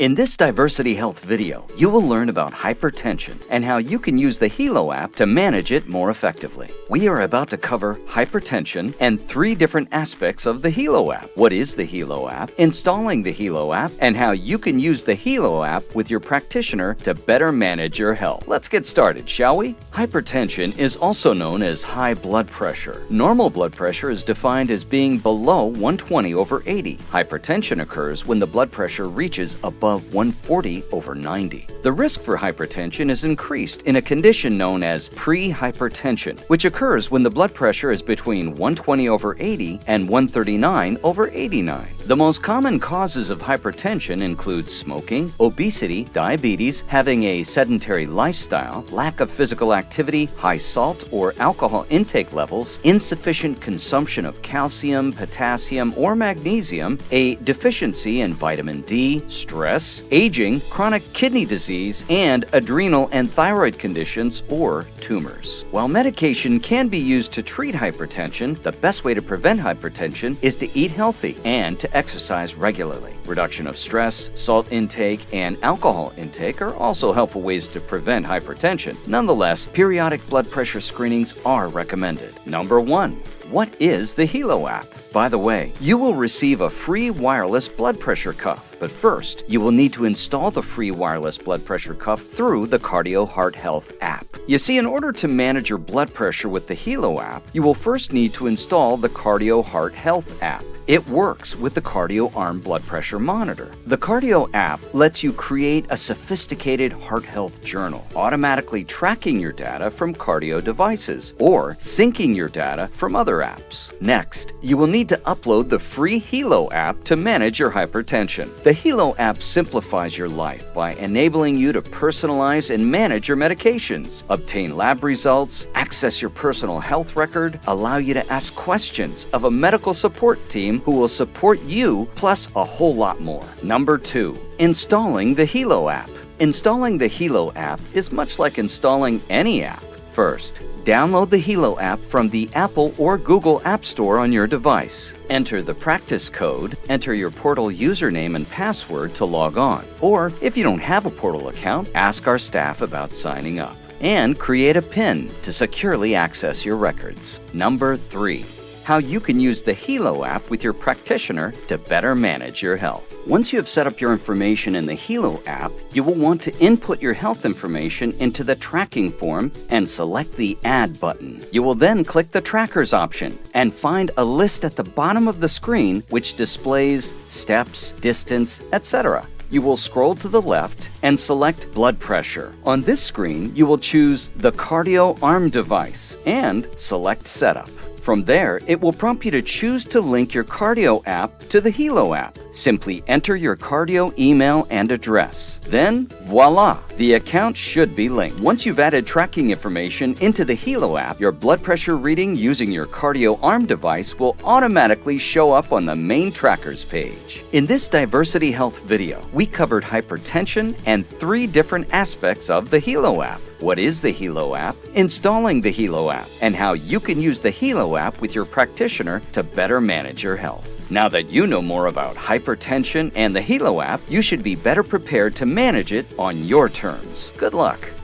In this Diversity Health video, you will learn about hypertension and how you can use the Healow app to manage it more effectively. We are about to cover hypertension and three different aspects of the Healow app. What is the Healow app, installing the Healow app, and how you can use the Healow app with your practitioner to better manage your health. Let's get started, shall we? Hypertension is also known as high blood pressure. Normal blood pressure is defined as being below 120 over 80. Hypertension occurs when the blood pressure reaches above above 140 over 90. The risk for hypertension is increased in a condition known as pre-hypertension, which occurs when the blood pressure is between 120 over 80 and 139 over 89. The most common causes of hypertension include smoking, obesity, diabetes, having a sedentary lifestyle, lack of physical activity, high salt or alcohol intake levels, insufficient consumption of calcium, potassium, or magnesium, a deficiency in vitamin D, stress, stress, aging, chronic kidney disease, and adrenal and thyroid conditions or tumors. While medication can be used to treat hypertension, the best way to prevent hypertension is to eat healthy and to exercise regularly. Reduction of stress, salt intake, and alcohol intake are also helpful ways to prevent hypertension. Nonetheless, periodic blood pressure screenings are recommended. Number 1. What is the Healow app? By the way, you will receive a free wireless blood pressure cuff. But first, you will need to install the free wireless blood pressure cuff through the Qardio Heart Health app. You see, in order to manage your blood pressure with the Healow app, you will first need to install the Qardio Heart Health app. It works with the QardioArm blood pressure monitor. The Qardio app lets you create a sophisticated heart health journal, automatically tracking your data from Qardio devices or syncing your data from other apps. Next, you will need to upload the free Healow app to manage your hypertension. The Healow app simplifies your life by enabling you to personalize and manage your medications, obtain lab results, access your personal health record, allow you to ask questions of a medical support team who will support you plus a whole lot more. Number two, installing the Healow app. Installing the Healow app is much like installing any app. First, download the Healow app from the Apple or Google App Store on your device. Enter the practice code, enter your portal username and password to log on. Or, if you don't have a portal account, ask our staff about signing up. And create a PIN to securely access your records. Number 3 how you can use the Healow app with your practitioner to better manage your health. Once you have set up your information in the Healow app, you will want to input your health information into the tracking form and select the Add button. You will then click the Trackers option and find a list at the bottom of the screen which displays steps, distance, etc you will scroll to the left and select blood pressure. On this screen, you will choose the QardioArm device and select setup. From there, it will prompt you to choose to link your Qardio app to the Healow app. Simply enter your Qardio email and address. Then, voila, the account should be linked. Once you've added tracking information into the Healow app, your blood pressure reading using your QardioArm device will automatically show up on the main trackers page. In this Diversity Health video, we covered hypertension and three different aspects of the Healow app what is the Healow app, installing the Healow app, and how you can use the Healow app with your practitioner to better manage your health. Now that you know more about hypertension and the Healow app, you should be better prepared to manage it on your terms. Good luck.